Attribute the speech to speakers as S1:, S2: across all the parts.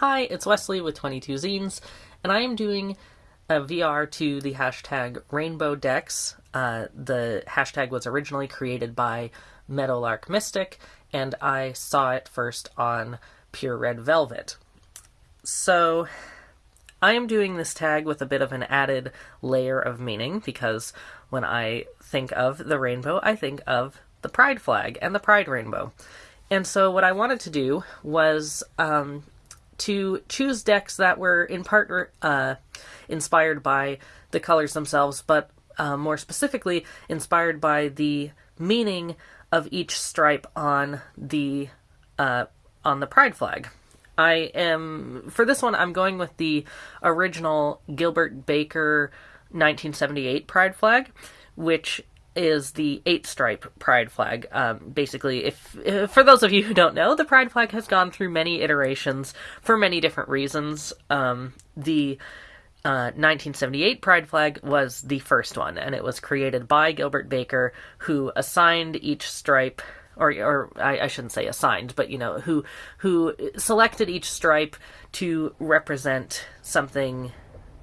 S1: Hi, it's Wesley with 22 Zines, and I am doing a VR to the hashtag Rainbow Decks. Uh, the hashtag was originally created by Meadowlark Mystic, and I saw it first on Pure Red Velvet. So, I am doing this tag with a bit of an added layer of meaning because when I think of the rainbow, I think of the pride flag and the pride rainbow. And so, what I wanted to do was um, to choose decks that were in part uh, inspired by the colors themselves, but uh, more specifically inspired by the meaning of each stripe on the uh, on the pride flag. I am for this one. I'm going with the original Gilbert Baker 1978 pride flag, which is the eight stripe pride flag. Um, basically, if, if, for those of you who don't know, the pride flag has gone through many iterations for many different reasons. Um, the uh, 1978 pride flag was the first one, and it was created by Gilbert Baker, who assigned each stripe. Or, or I, I shouldn't say assigned, but you know who who selected each stripe to represent something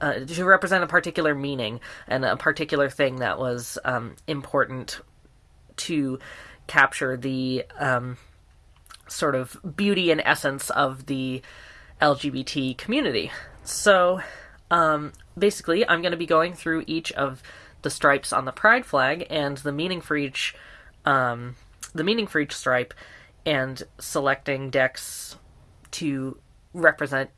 S1: uh, to represent a particular meaning and a particular thing that was um, important to capture the um, sort of beauty and essence of the LGBT community. So, um, basically, I'm going to be going through each of the stripes on the pride flag and the meaning for each um, the meaning for each stripe, and selecting decks to represent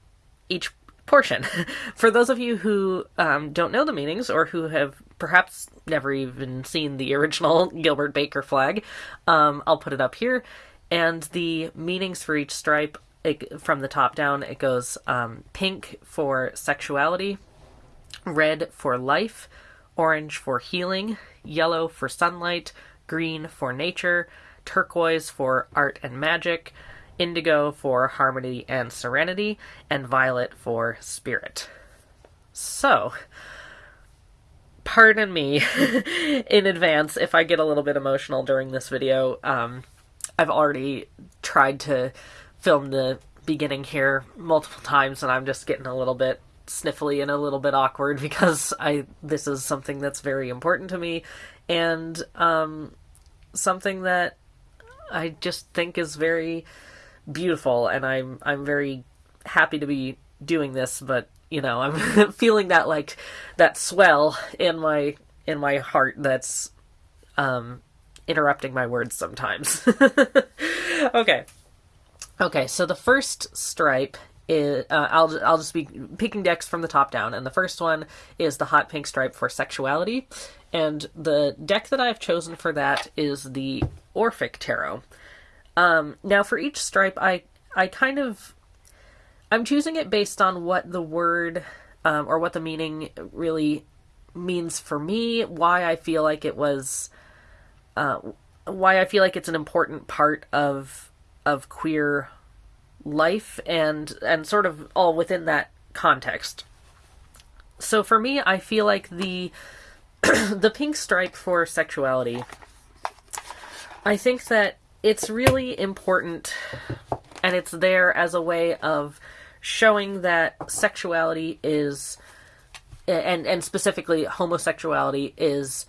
S1: each portion. For those of you who um, don't know the meanings or who have perhaps never even seen the original Gilbert Baker flag, um, I'll put it up here. And the meanings for each stripe it, from the top down, it goes um, pink for sexuality, red for life, orange for healing, yellow for sunlight, green for nature, turquoise for art and magic, indigo for harmony and serenity, and violet for spirit. So, pardon me in advance if I get a little bit emotional during this video. Um, I've already tried to film the beginning here multiple times, and I'm just getting a little bit sniffly and a little bit awkward because I this is something that's very important to me, and um, something that I just think is very beautiful, and I'm I'm very happy to be doing this. But you know, I'm feeling that like that swell in my in my heart that's um, interrupting my words sometimes. okay, okay. So the first stripe is uh, I'll I'll just be picking decks from the top down, and the first one is the hot pink stripe for sexuality, and the deck that I've chosen for that is the Orphic Tarot. Um, now for each stripe, I I kind of I'm choosing it based on what the word um, or what the meaning really means for me. Why I feel like it was, uh, why I feel like it's an important part of of queer life and and sort of all within that context. So for me, I feel like the the pink stripe for sexuality. I think that it's really important and it's there as a way of showing that sexuality is and and specifically homosexuality is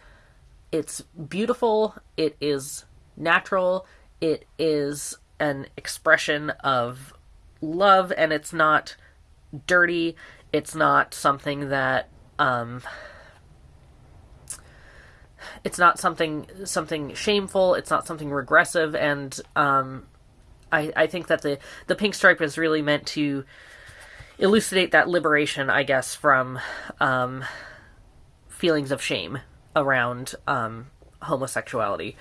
S1: it's beautiful it is natural it is an expression of love and it's not dirty it's not something that um it's not something something shameful. It's not something regressive, and um, I I think that the the pink stripe is really meant to elucidate that liberation, I guess, from um, feelings of shame around um, homosexuality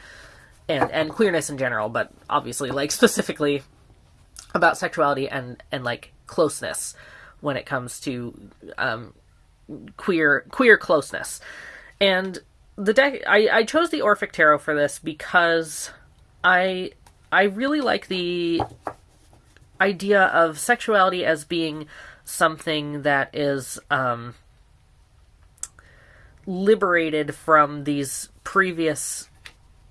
S1: and and queerness in general, but obviously like specifically about sexuality and and like closeness when it comes to um, queer queer closeness. And the deck I, I chose the Orphic Tarot for this because I I really like the idea of sexuality as being something that is um, liberated from these previous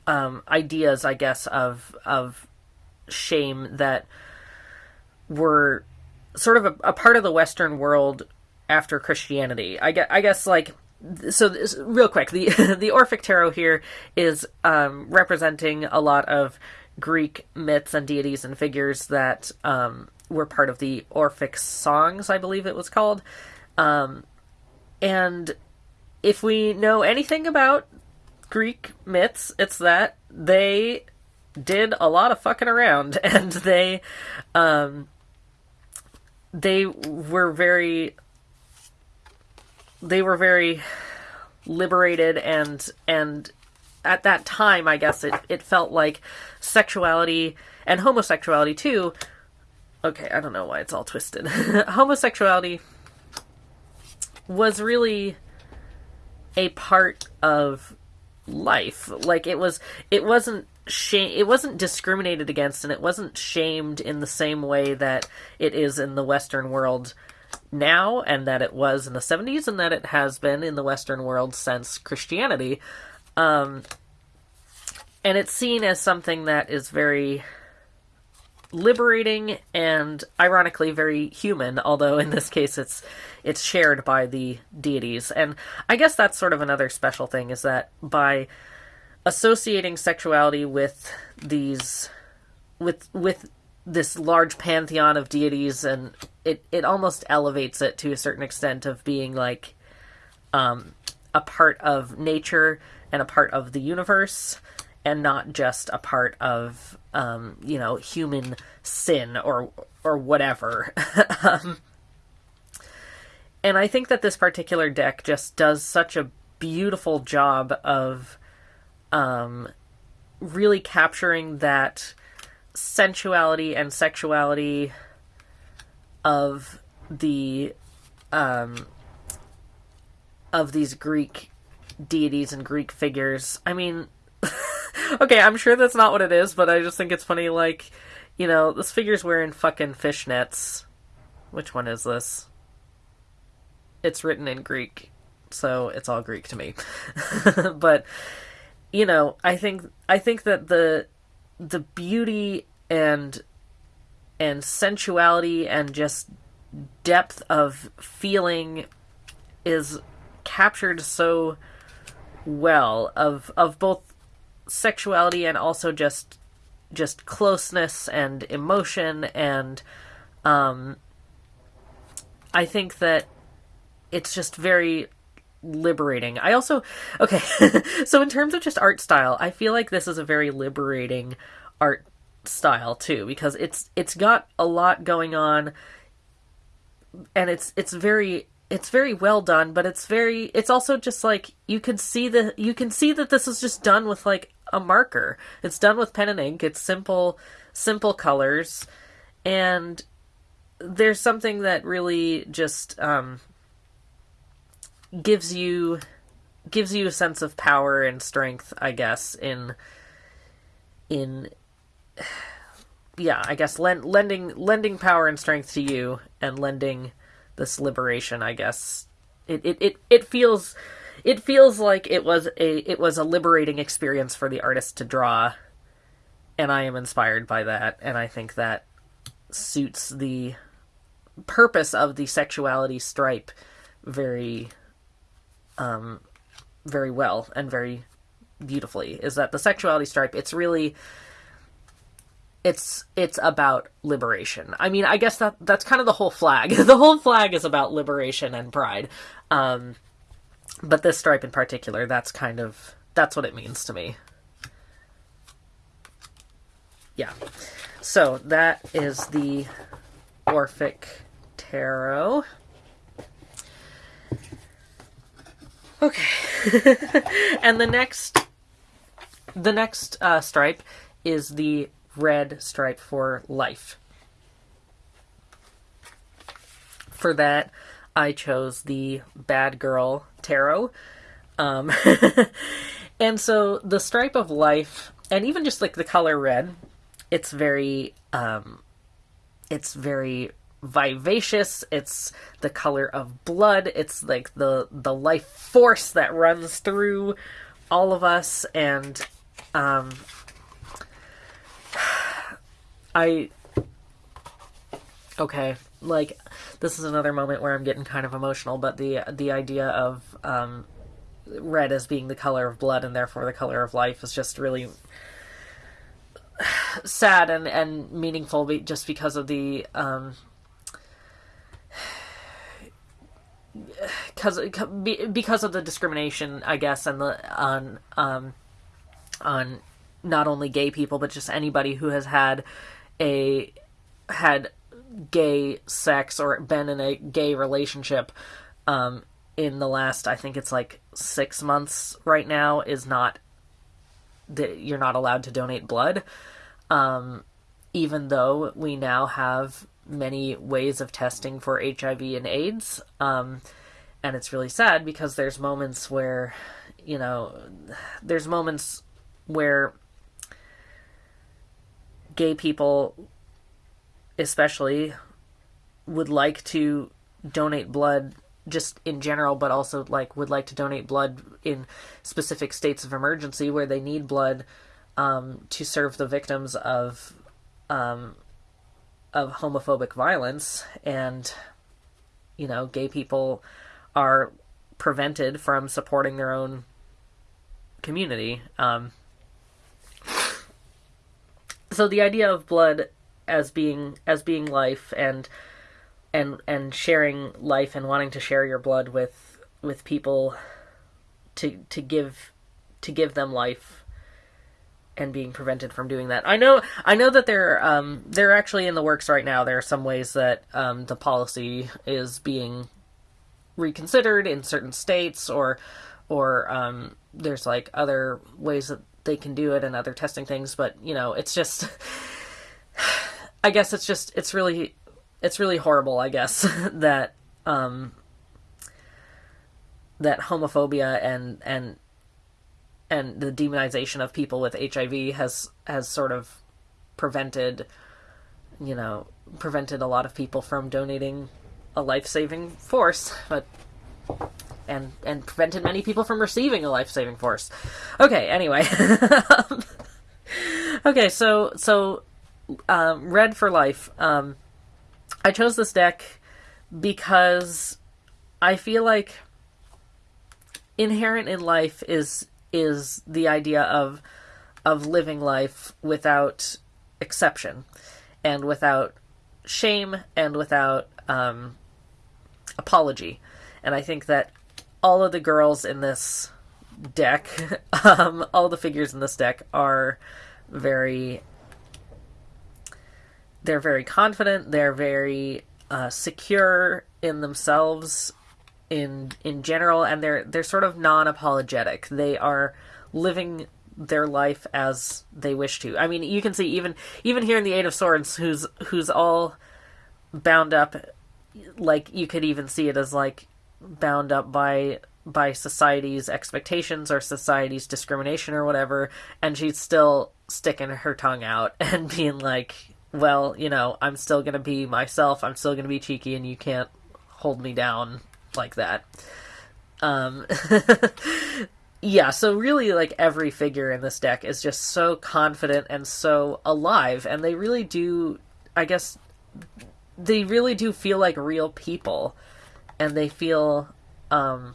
S1: um, ideas, I guess, of of shame that were sort of a, a part of the Western world after Christianity. I guess, I guess like so this, real quick the the orphic tarot here is um, representing a lot of greek myths and deities and figures that um, were part of the orphic songs i believe it was called. Um, and if we know anything about greek myths it's that they did a lot of fucking around and they um, they were very they were very liberated and and at that time I guess it, it felt like sexuality and homosexuality too okay, I don't know why it's all twisted. homosexuality was really a part of life. Like it was it wasn't shame it wasn't discriminated against and it wasn't shamed in the same way that it is in the western world now and that it was in the 70s and that it has been in the Western world since Christianity. Um, and it's seen as something that is very liberating and ironically very human although in this case it's it's shared by the deities and i guess that's sort of another special thing is that by associating sexuality with these with with this large pantheon of deities and it, it almost elevates it to a certain extent of being like um, a part of nature and a part of the universe and not just a part of um, you know human sin or or whatever. Um, and i think that this particular deck just does such a beautiful job of um, really capturing that sensuality and sexuality of the um of these Greek deities and Greek figures. I mean, okay, I'm sure that's not what it is, but I just think it's funny like, you know, this figure's wearing fucking fishnets. Which one is this? It's written in Greek, so it's all Greek to me. but you know, I think I think that the the beauty and and sensuality and just depth of feeling is captured so well of of both sexuality and also just just closeness and emotion and um I think that it's just very liberating. I also okay, so in terms of just art style, I feel like this is a very liberating art style too because it's it's got a lot going on and it's it's very it's very well done, but it's very it's also just like you can see the you can see that this is just done with like a marker. It's done with pen and ink. It's simple simple colors and there's something that really just um gives you gives you a sense of power and strength, I guess, in in yeah, I guess lend, lending lending power and strength to you and lending this liberation, I guess. It it it, it feels it feels like it was a it was a liberating experience for the artist to draw and I am inspired by that and I think that suits the purpose of the sexuality stripe very um, very well and very beautifully is that the sexuality stripe it's really it's it's about liberation. I mean, I guess that that's kind of the whole flag. the whole flag is about liberation and pride. Um, but this stripe in particular, that's kind of that's what it means to me. Yeah. So that is the Orphic Tarot. Okay. and the next the next uh, stripe is the red stripe for life. For that, I chose the Bad Girl Tarot. Um, and so the stripe of life, and even just like the color red, it's very, um, it's very vivacious. It's the color of blood. It's like the the life force that runs through all of us. And um i okay, like this is another moment where I'm getting kind of emotional, but the the idea of um, red as being the color of blood and therefore the color of life is just really sad and and meaningful just because of the um because because of the discrimination I guess and the on um on not only gay people but just anybody who has had a had gay sex or been in a gay relationship um in the last I think it's like 6 months right now is not that you're not allowed to donate blood. Um, even though we now have many ways of testing for HIV and AIDS. Um, and it's really sad because there's moments where, you know, there's moments where gay people, especially, would like to donate blood just in general, but also like would like to donate blood in specific states of emergency where they need blood um, to serve the victims of um, of homophobic violence, and you know, gay people are prevented from supporting their own community. Um, so the idea of blood as being as being life and and and sharing life and wanting to share your blood with with people to to give to give them life and being prevented from doing that. I know I know that they're um, they're actually in the works right now. There are some ways that um, the policy is being reconsidered in certain states, or or um, there's like other ways that they can do it and other testing things. But you know, it's just I guess it's just it's really it's really horrible. I guess that um, that homophobia and and and the demonization of people with HIV has has sort of prevented you know prevented a lot of people from donating a life-saving force but and and prevented many people from receiving a life-saving force. Okay anyway. Okay so so um, red for life um, i chose this deck because i feel like inherent in life is is the idea of of living life without exception and without shame and without um, apology. And I think that all of the girls in this deck, um, all the figures in this deck are very. They're very confident. They're very uh, secure in themselves in in general, and they're they're sort of non-apologetic. They are living their life as they wish to. I mean, you can see even even here in the Eight of Swords, who's who's all bound up, like you could even see it as like bound up by by society's expectations or society's discrimination or whatever, and she's still sticking her tongue out and being like, well, you know, I'm still gonna be myself. I'm still gonna be cheeky, and you can't hold me down like that. Um, yeah, so really, like every figure in this deck is just so confident and so alive, and they really do, I guess, they really do feel like real people, and they feel, um,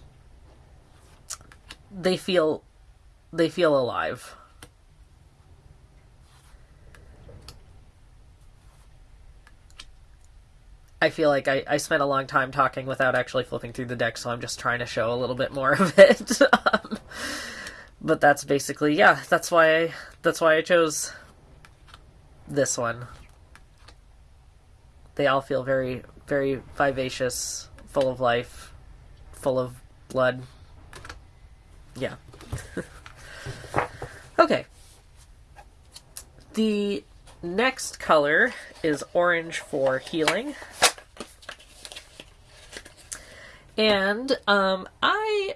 S1: they feel, they feel alive. I feel like I, I spent a long time talking without actually flipping through the deck, so I'm just trying to show a little bit more of it. um, but that's basically yeah. That's why I, that's why I chose this one. They all feel very very vivacious, full of life, full of blood. Yeah. okay. The next color is orange for healing. And um, I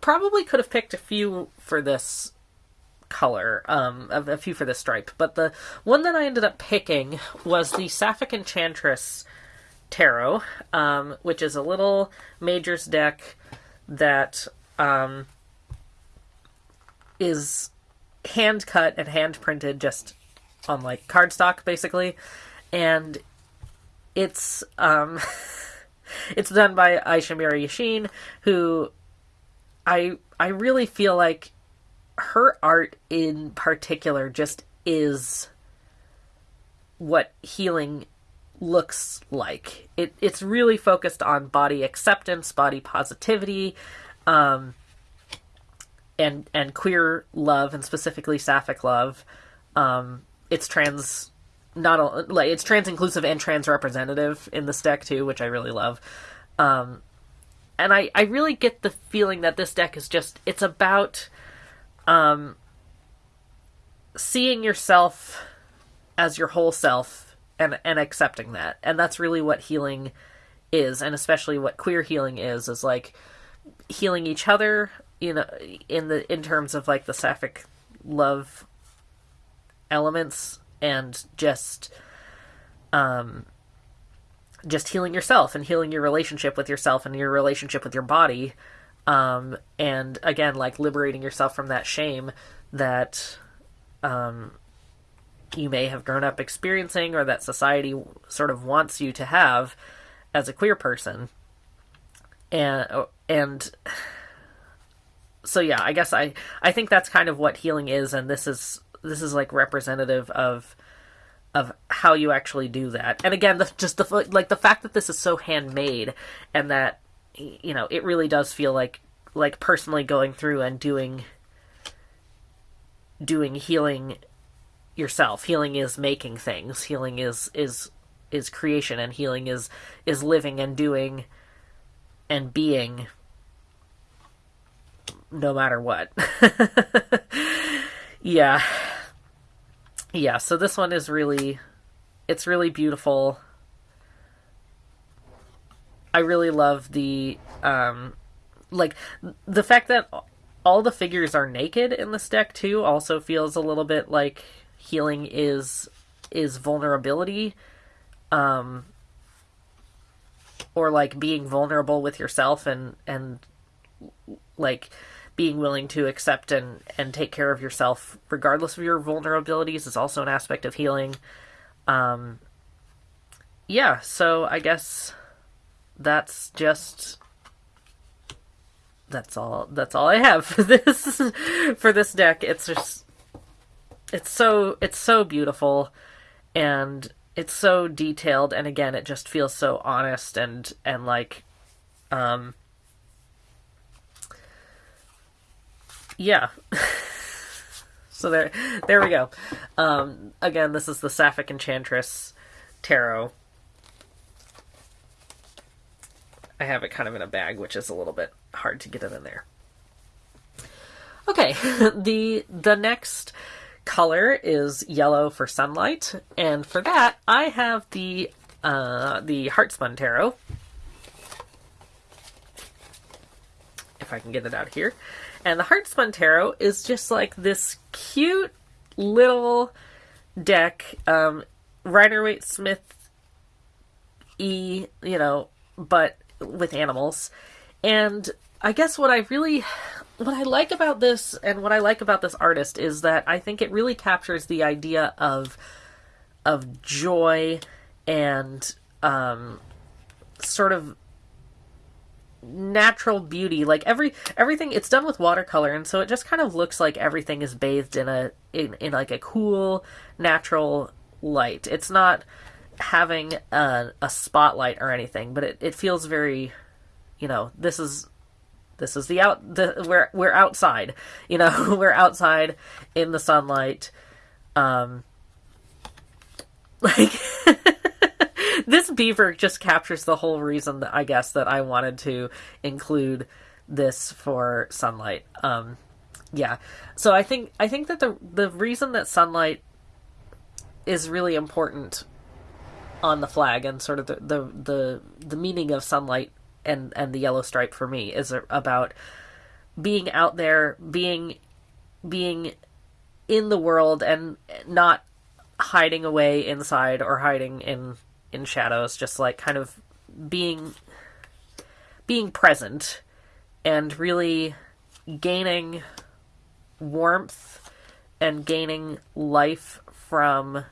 S1: probably could have picked a few for this color, um, a, a, few for this stripe, but the one that I ended up picking was the Sapphic Enchantress Tarot, um, which is a little Majors deck that um, is hand cut and hand printed just on like cardstock, basically, and it's um, it's done by Aisha Miri Yashin, who I I really feel like her art in particular just is what healing looks like. It it's really focused on body acceptance, body positivity, um, and and queer love, and specifically sapphic love. Um, it's trans not like it's trans inclusive and trans representative in this deck too, which I really love. Um, and I I really get the feeling that this deck is just it's about um, seeing yourself as your whole self and and accepting that, and that's really what healing is, and especially what queer healing is is like healing each other you know in the in terms of like the sapphic love elements and just um just healing yourself and healing your relationship with yourself and your relationship with your body um and again like liberating yourself from that shame that um you may have grown up experiencing or that society sort of wants you to have as a queer person. And and so yeah i guess i i think that's kind of what healing is and this is this is like representative of of how you actually do that. And again, the, just the like the fact that this is so handmade and that you know it really does feel like like personally going through and doing doing healing yourself. Healing is making things. Healing is is is creation and healing is is living and doing and being no matter what. yeah yeah, so this one is really it's really beautiful. I really love the um like the fact that all the figures are naked in this deck too also feels a little bit like healing is is vulnerability um or like being vulnerable with yourself and and like being willing to accept and, and take care of yourself regardless of your vulnerabilities is also an aspect of healing. Um, yeah, so I guess that's just that's all that's all I have for this for this deck. It's just it's so it's so beautiful and it's so detailed and again it just feels so honest and and like um yeah. so there, there we go. Um, again, this is the Sapphic Enchantress Tarot. I have it kind of in a bag, which is a little bit hard to get it in there. Okay, the the next color is yellow for sunlight, and for that I have the uh, the Heartspun Tarot. If I can get it out here. And the Heartspun Tarot is just like this cute little deck, um, Rider Waite Smith E, you know, but with animals. And I guess what I really what I like about this and what I like about this artist is that I think it really captures the idea of of joy and um, sort of natural beauty. Like every everything it's done with watercolor and so it just kind of looks like everything is bathed in a in, in like a cool natural light. It's not having a, a spotlight or anything but it, it feels very you know this is this is the out the we're we're outside you know we're outside in the sunlight. Um like this beaver just captures the whole reason that I guess that I wanted to include this for sunlight. Um, yeah. So I think I think that the the reason that sunlight is really important on the flag and sort of the the the, the meaning of sunlight and and the yellow stripe for me is about being out there, being being in the world and not hiding away inside or hiding in in shadows, just like kind of being being present and really gaining warmth and gaining life from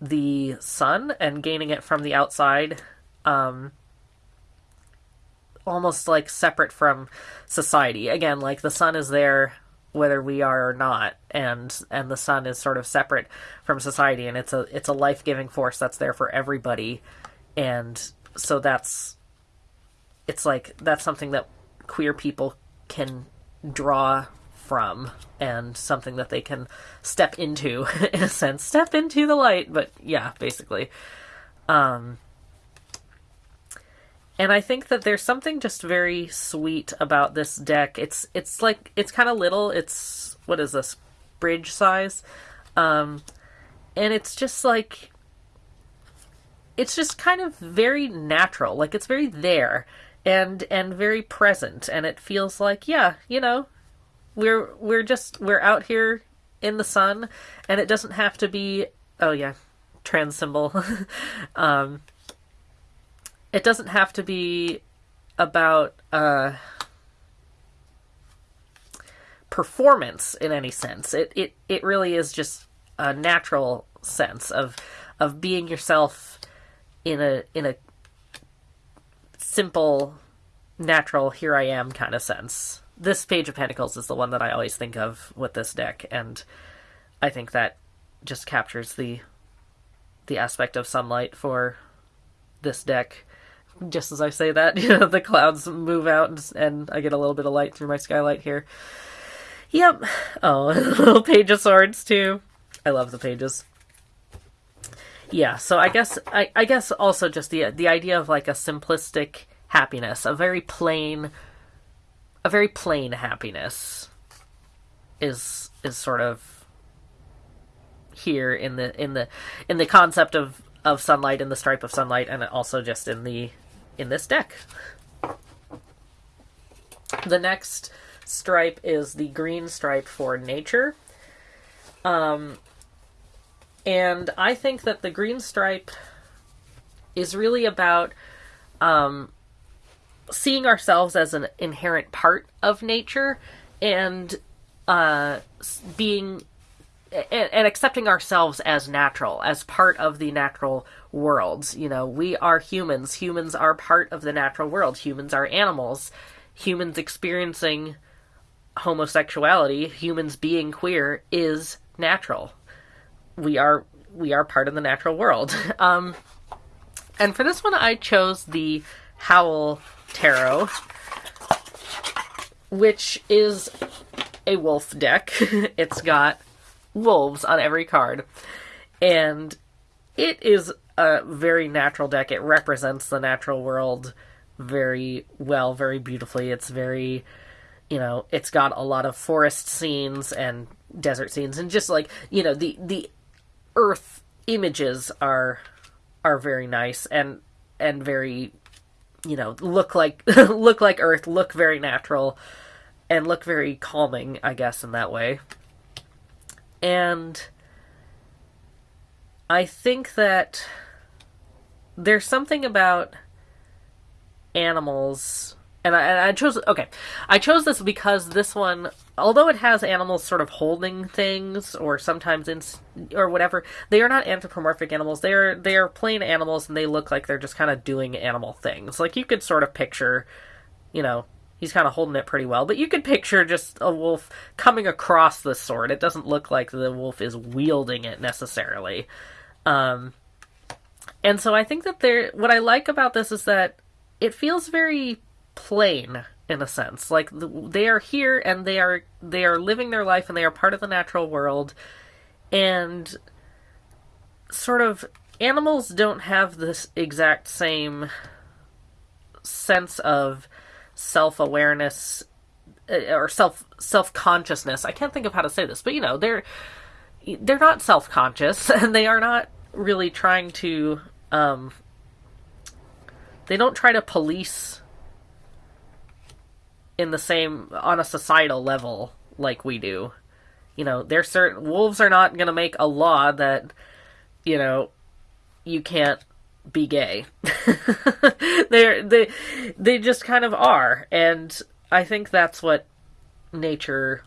S1: the sun and gaining it from the outside um almost like separate from society. Again like the sun is there whether we are or not and and the sun is sort of separate from society and it's a it's a life-giving force that's there for everybody and so that's it's like that's something that queer people can draw from and something that they can step into in a sense. Step into the light but yeah basically. Um and I think that there's something just very sweet about this deck. It's it's like it's kind of little. It's what is this bridge size, um, and it's just like it's just kind of very natural. Like it's very there and and very present, and it feels like yeah, you know, we're we're just we're out here in the sun, and it doesn't have to be oh yeah, trans symbol. um, it doesn't have to be about uh, performance in any sense. It, it it really is just a natural sense of of being yourself in a in a simple, natural here I am kind of sense. This page of pentacles is the one that I always think of with this deck, and I think that just captures the the aspect of sunlight for this deck just as I say that, you know, the clouds move out and, and I get a little bit of light through my skylight here. Yep. Oh, little page of swords too. I love the pages. Yeah, so I guess I, I guess also just the the idea of like a simplistic happiness, a very plain a very plain happiness is is sort of here in the in the in the concept of of sunlight and the stripe of sunlight and also just in the in this deck. The next stripe is the green stripe for nature. Um, and I think that the green stripe is really about um, seeing ourselves as an inherent part of nature and uh, being and, and, accepting ourselves as natural, as part of the natural world. You know, we are humans. Humans are part of the natural world. Humans are animals. Humans experiencing homosexuality, humans being queer is natural. We are we are part of the natural world. Um, and for this one, I chose the Howl Tarot, which is a wolf deck. it's got wolves on every card. And it is a very natural deck. It represents the natural world very well, very beautifully. It's very, you know, it's got a lot of forest scenes and desert scenes and just like, you know, the the earth images are are very nice and and very you know, look like look like earth, look very natural and look very calming, I guess in that way. And I think that there's something about animals and I, I, chose okay. I chose this because this one although it has animals sort of holding things or sometimes in or whatever they are not anthropomorphic animals. They are they are plain animals and they look like they're just kind of doing animal things. Like you could sort of picture you know he's kind of holding it pretty well. But you could picture just a wolf coming across the sword. It doesn't look like the wolf is wielding it necessarily. Um, and so I think that there, what I like about this is that it feels very plain in a sense. Like the, they are here and they are they are living their life and they are part of the natural world, and sort of animals don't have this exact same sense of self awareness uh, or self self consciousness. I can't think of how to say this, but you know, they're they're not self conscious and they are not really trying to um, they don't try to police in the same on a societal level like we do. You know, they're certain wolves are not going to make a law that you know you can't be gay. they they they just kind of are, and I think that's what nature.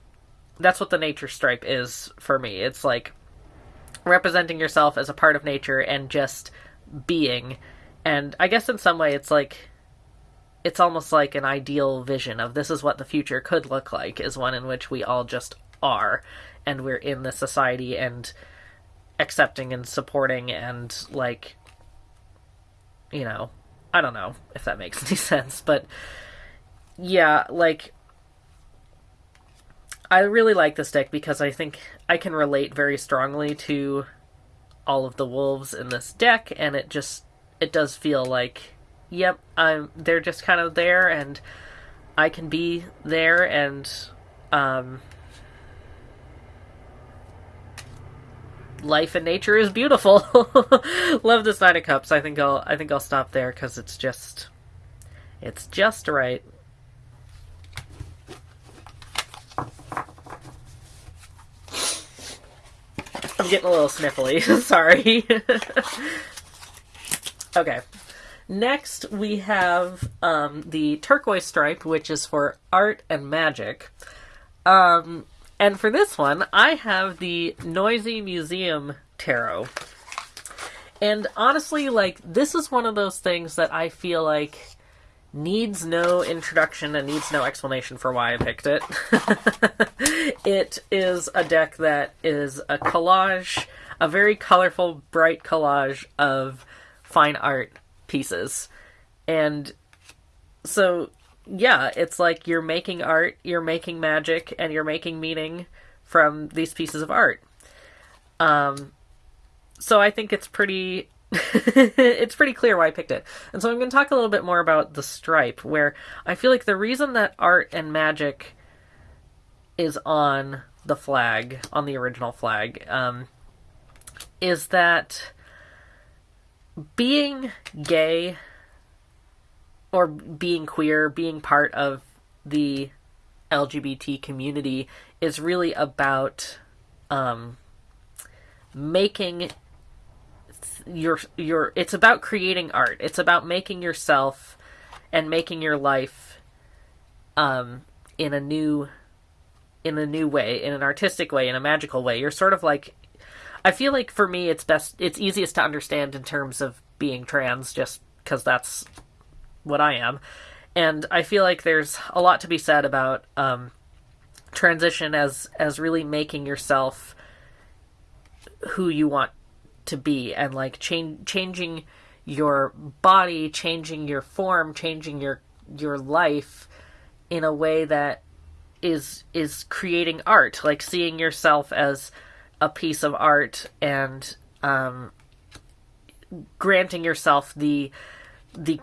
S1: That's what the nature stripe is for me. It's like representing yourself as a part of nature and just being. And I guess in some way it's like it's almost like an ideal vision of this is what the future could look like is one in which we all just are and we're in the society and accepting and supporting and like you know i don't know if that makes any sense but yeah like i really like this deck because i think i can relate very strongly to all of the wolves in this deck and it just it does feel like yep i'm they're just kind of there and i can be there and um life and nature is beautiful. Love this Nine of Cups. I think I'll I think I'll stop there because it's just it's just right. I'm getting a little sniffly. Sorry. okay. Next, we have um, the turquoise stripe, which is for art and magic. Um, and for this one, I have the Noisy Museum Tarot. And honestly, like, this is one of those things that I feel like needs no introduction and needs no explanation for why I picked it. it is a deck that is a collage, a very colorful, bright collage of fine art pieces. And so yeah, it's like you're making art, you're making magic, and you're making meaning from these pieces of art. Um, so I think it's pretty it's pretty clear why I picked it. And so I'm going to talk a little bit more about the stripe, where I feel like the reason that art and magic is on the flag, on the original flag, um, is that being gay or being queer, being part of the LGBT community is really about um, making your your it's about creating art. It's about making yourself and making your life um, in a new in a new way, in an artistic way, in a magical way. You're sort of like I feel like for me it's best it's easiest to understand in terms of being trans just because that's what I am. And I feel like there's a lot to be said about um, transition as as really making yourself who you want to be and like change changing your body, changing your form, changing your your life in a way that is is creating art, like seeing yourself as a piece of art and um, granting yourself the the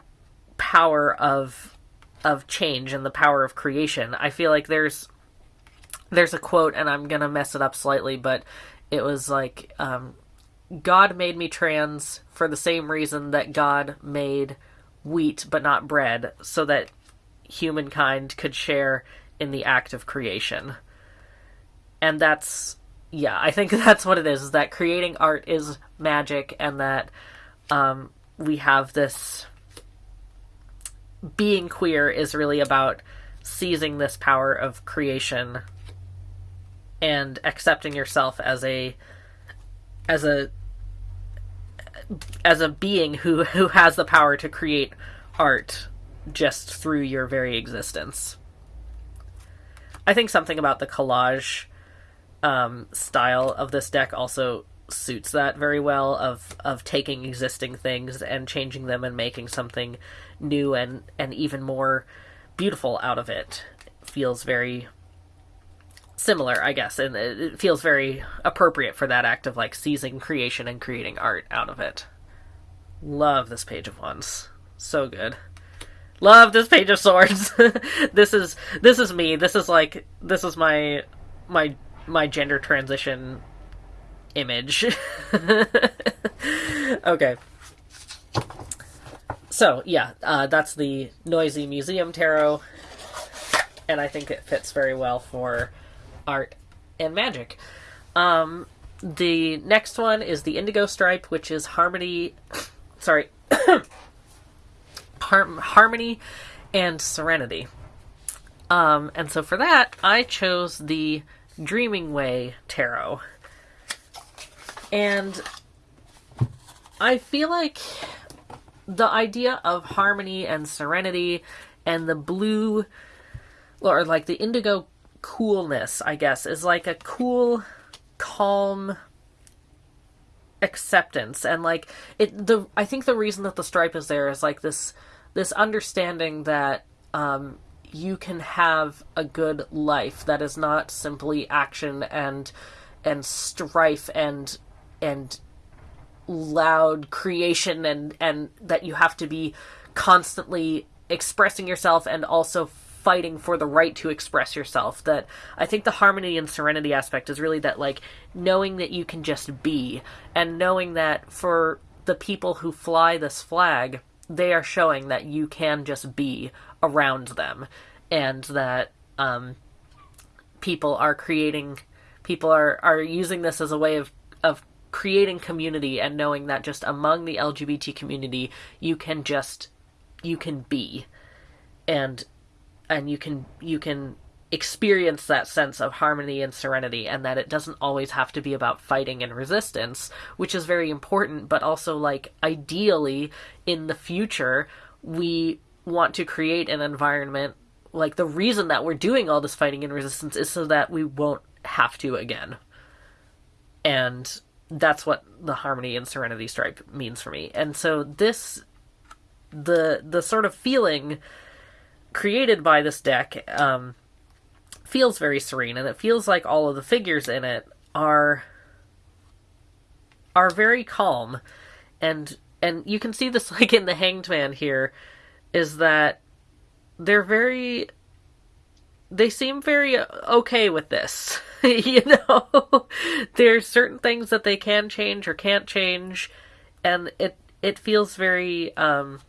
S1: power of of change and the power of creation. I feel like there's there's a quote and I'm gonna mess it up slightly, but it was like um, God made me trans for the same reason that God made wheat but not bread, so that humankind could share in the act of creation. And that's yeah, I think that's what it is, is that creating art is magic and that um, we have this being queer is really about seizing this power of creation and accepting yourself as a as a as a being who who has the power to create art just through your very existence. I think something about the collage um, style of this deck also suits that very well of of taking existing things and changing them and making something new and and even more beautiful out of it. it feels very similar, I guess, and it feels very appropriate for that act of like seizing creation and creating art out of it. Love this page of wands. So good. Love this page of swords. this is this is me. This is like this is my my my gender transition image. okay. So, yeah, uh, that's the Noisy Museum Tarot, and I think it fits very well for art and magic. Um, the next one is the Indigo Stripe, which is Harmony. Sorry. Har- harmony and Serenity. Um, and so for that, I chose the Dreaming Way Tarot. And I feel like the idea of harmony and serenity and the blue or like the indigo coolness, I guess, is like a cool, calm acceptance. And like it the I think the reason that the stripe is there is like this this understanding that um you can have a good life that is not simply action and and strife and and loud creation and and that you have to be constantly expressing yourself and also fighting for the right to express yourself that i think the harmony and serenity aspect is really that like knowing that you can just be and knowing that for the people who fly this flag they are showing that you can just be around them and that um, people are creating people are are using this as a way of of creating community and knowing that just among the LGBT community you can just you can be. And and you can you can experience that sense of harmony and serenity and that it doesn't always have to be about fighting and resistance which is very important but also like ideally in the future we want to create an environment like the reason that we're doing all this fighting and resistance is so that we won't have to again. And that's what the harmony and serenity stripe means for me and so this the the sort of feeling created by this deck um, feels very serene, and it feels like all of the figures in it are are very calm, and and you can see this like in the Hanged Man here, is that they're very they seem very okay with this. you know, there's certain things that they can change or can't change, and it it feels very um,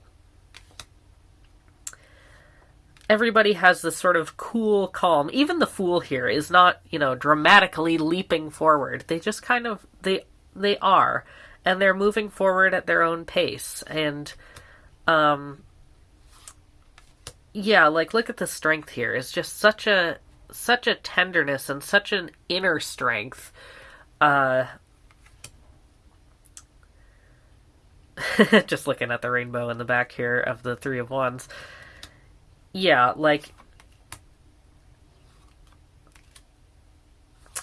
S1: everybody has this sort of cool calm. Even the fool here is not, you know, dramatically leaping forward. They just kind of they they are and they're moving forward at their own pace and um yeah, like look at the strength here. It's just such a such a tenderness and such an inner strength. Uh just looking at the rainbow in the back here of the 3 of wands yeah, like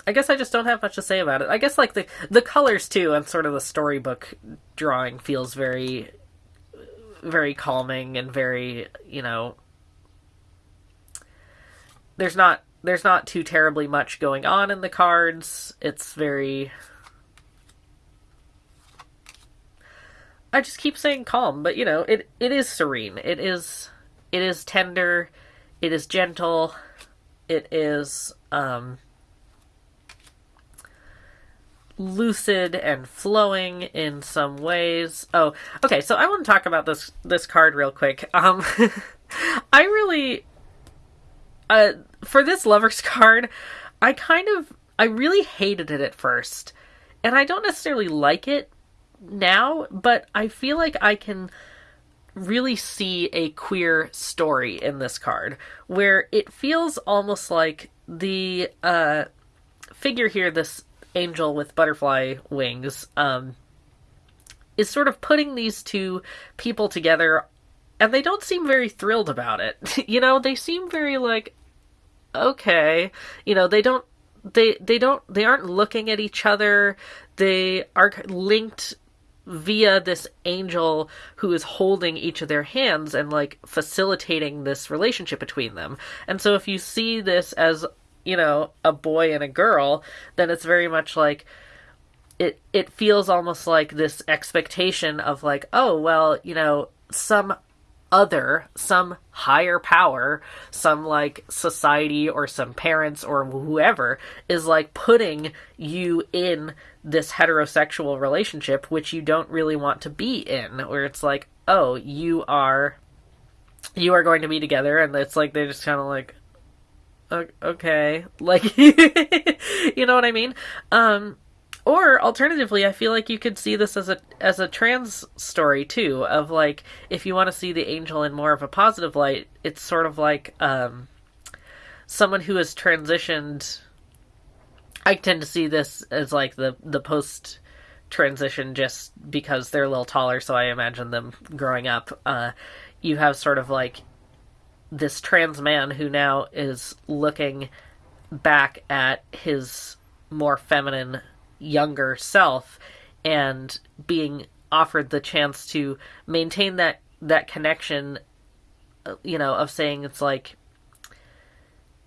S1: I guess I just don't have much to say about it. I guess like the the colors too and sort of the storybook drawing feels very very calming and very, you know, there's not there's not too terribly much going on in the cards. It's very I just keep saying calm, but you know, it it is serene. It is it is tender, it is gentle, it is um, lucid and flowing in some ways. Oh, okay. So I want to talk about this this card real quick. Um, I really, uh, for this lovers card, I kind of I really hated it at first, and I don't necessarily like it now, but I feel like I can really see a queer story in this card where it feels almost like the uh, figure here, this angel with butterfly wings, um, is sort of putting these two people together and they don't seem very thrilled about it. you know, they seem very like okay, you know, they don't they they don't they aren't looking at each other. They are linked via this angel who is holding each of their hands and like facilitating this relationship between them. And so if you see this as, you know, a boy and a girl, then it's very much like it it feels almost like this expectation of like, oh, well, you know, some other, some higher power, some like society or some parents or whoever is like putting you in this heterosexual relationship which you don't really want to be in where it's like oh you are you are going to be together and it's like they're just kind of like okay. Like you know what i mean? Um or alternatively i feel like you could see this as a as a trans story too of like if you want to see the angel in more of a positive light it's sort of like um someone who has transitioned I tend to see this as like the the post transition just because they're a little taller, so I imagine them growing up. Uh, you have sort of like this trans man who now is looking back at his more feminine younger self and being offered the chance to maintain that that connection uh, you know of saying it's like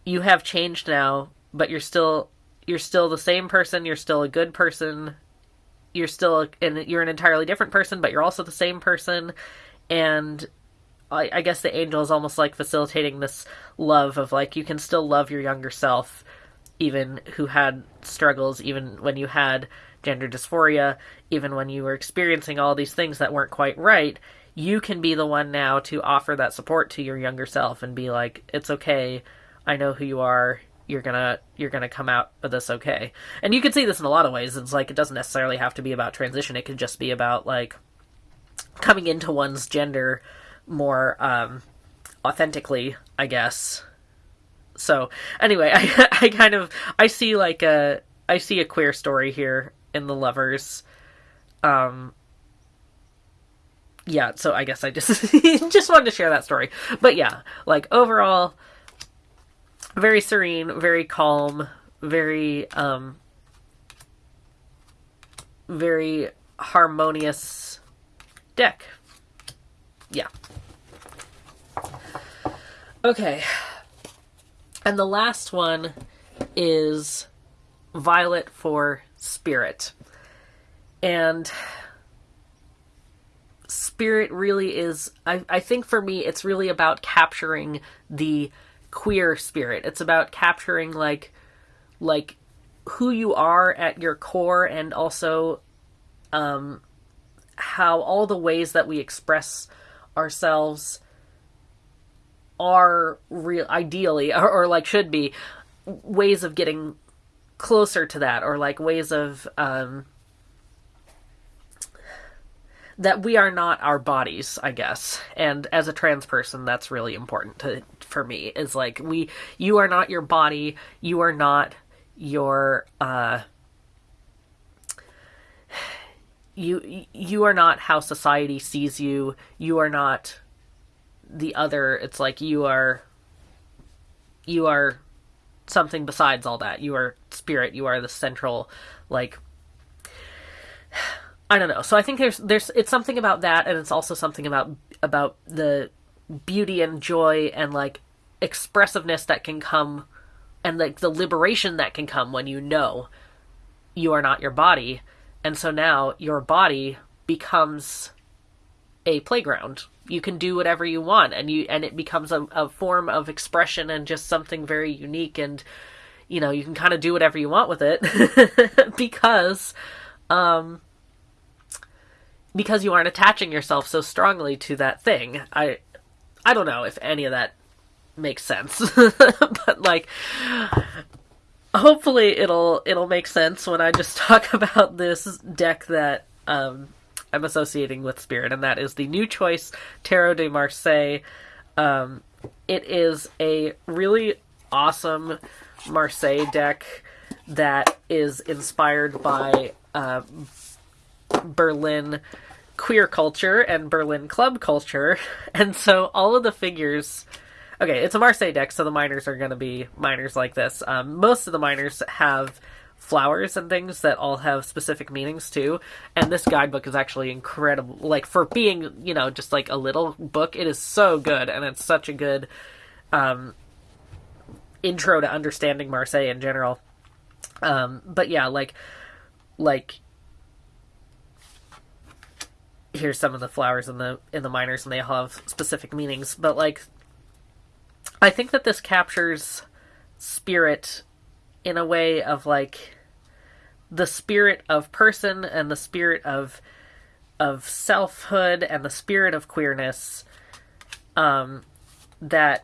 S1: you have changed now but you're still you're still the same person you're still a good person you're still and you're an entirely different person but you're also the same person. And I, I guess the angel is almost like facilitating this love of like you can still love your younger self even who had struggles even when you had gender dysphoria even when you were experiencing all these things that weren't quite right you can be the one now to offer that support to your younger self and be like it's okay. I know who you are. You're gonna you're gonna come out of this okay. And you can see this in a lot of ways. It's like it doesn't necessarily have to be about transition. It could just be about like coming into one's gender more um, authentically, I guess. So anyway, I I kind of I see like a I see a queer story here in the lovers. Um yeah, so I guess I just just wanted to share that story. But yeah, like overall very serene, very calm, very um very harmonious deck. Yeah. Okay. And the last one is Violet for Spirit. And Spirit really is, I, I think for me, it's really about capturing the queer spirit. It's about capturing, like, like who you are at your core and also um, how all the ways that we express ourselves are real ideally or, or like should be ways of getting closer to that or like ways of um that we are not our bodies i guess. And as a trans person that's really important to for me is like we you are not your body you are not your uh you you are not how society sees you you are not the other it's like you are you are something besides all that. You are spirit. You are the central like i don't know. So i think there's there's it's something about that and it's also something about about the beauty and joy and like expressiveness that can come and like the liberation that can come when you know you are not your body. And so now your body becomes a playground you can do whatever you want and you and it becomes a, a form of expression and just something very unique and you know you can kind of do whatever you want with it. Because um because you aren't attaching yourself so strongly to that thing. I i don't know if any of that makes sense. But like hopefully it'll it'll make sense when i just talk about this deck that um I'm associating with Spirit, and that is the new choice Tarot de Marseille. Um, it is a really awesome Marseille deck that is inspired by uh, Berlin queer culture and Berlin club culture, and so all of the figures. Okay, it's a Marseille deck, so the minors are going to be minors like this. Um, most of the minors have flowers and things that all have specific meanings too. And this guidebook is actually incredible. Like for being, you know, just like a little book, it is so good and it's such a good um intro to understanding Marseille in general. Um but yeah, like like here's some of the flowers in the in the minors and they all have specific meanings, but like I think that this captures spirit in a way of like the spirit of person and the spirit of of selfhood and the spirit of queerness um that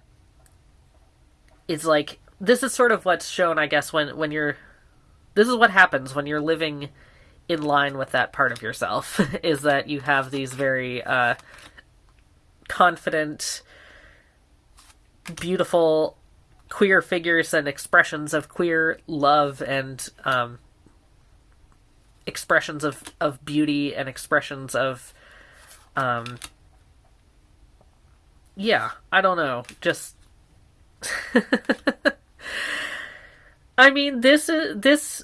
S1: is like this is sort of what's shown i guess when when you're this is what happens when you're living in line with that part of yourself is that you have these very uh confident beautiful queer figures and expressions of queer love and um, expressions of of beauty and expressions of um yeah i don't know just i mean this is this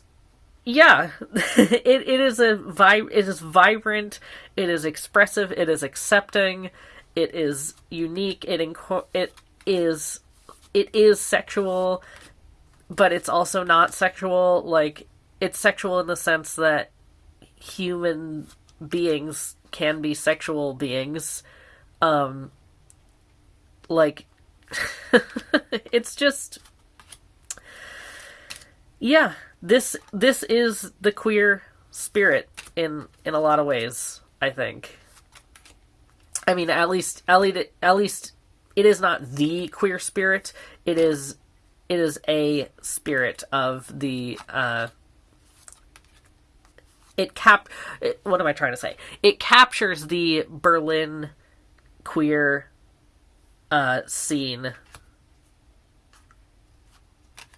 S1: yeah it, it is a vi- it is vibrant it is expressive it is accepting it is unique it inco- it is it is sexual but it's also not sexual. Like it's sexual in the sense that human beings can be sexual beings. Um like it's just yeah this this is the queer spirit in in a lot of ways i think. I mean at least at least at least it is not the queer spirit. It is it is a spirit of the uh it cap it, what am i trying to say? It captures the berlin queer uh scene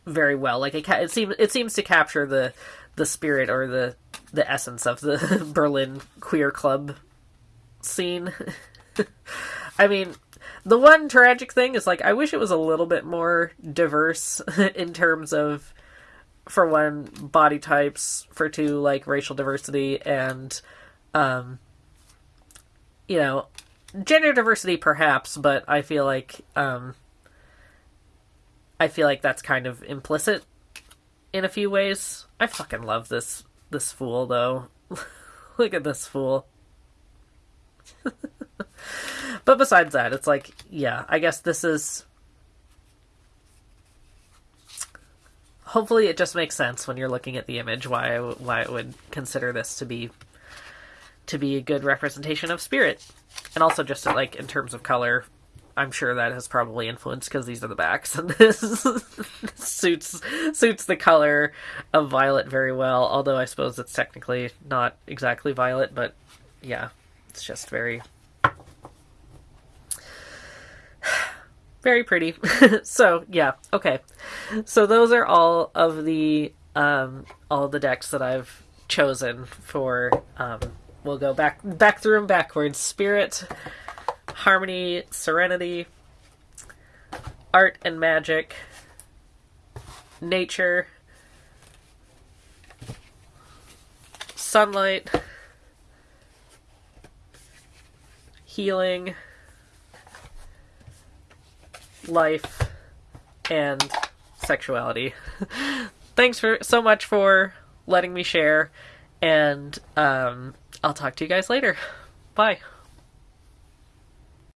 S1: very well. Like it, ca- it seems it seems to capture the the spirit or the the essence of the berlin queer club scene. I mean the one tragic thing is like I wish it was a little bit more diverse in terms of for one body types, for two like racial diversity and um you know, gender diversity perhaps, but I feel like um I feel like that's kind of implicit in a few ways. I fucking love this this fool though. Look at this fool. but besides that, it's like, yeah, I guess this is. Hopefully, it just makes sense when you're looking at the image why I, why I would consider this to be to be a good representation of spirit, and also just like in terms of color, I'm sure that has probably influenced because these are the backs, and this suits suits the color of violet very well. Although I suppose it's technically not exactly violet, but yeah, it's just very very pretty. so yeah, okay. So those are all of the um, all the decks that I've chosen for. Um, we'll go back back through them backwards. Spirit, Harmony, Serenity, Art and Magic, Nature, Sunlight, Healing life and sexuality. Thanks for so much for letting me share, and um, I'll talk to you guys later. Bye.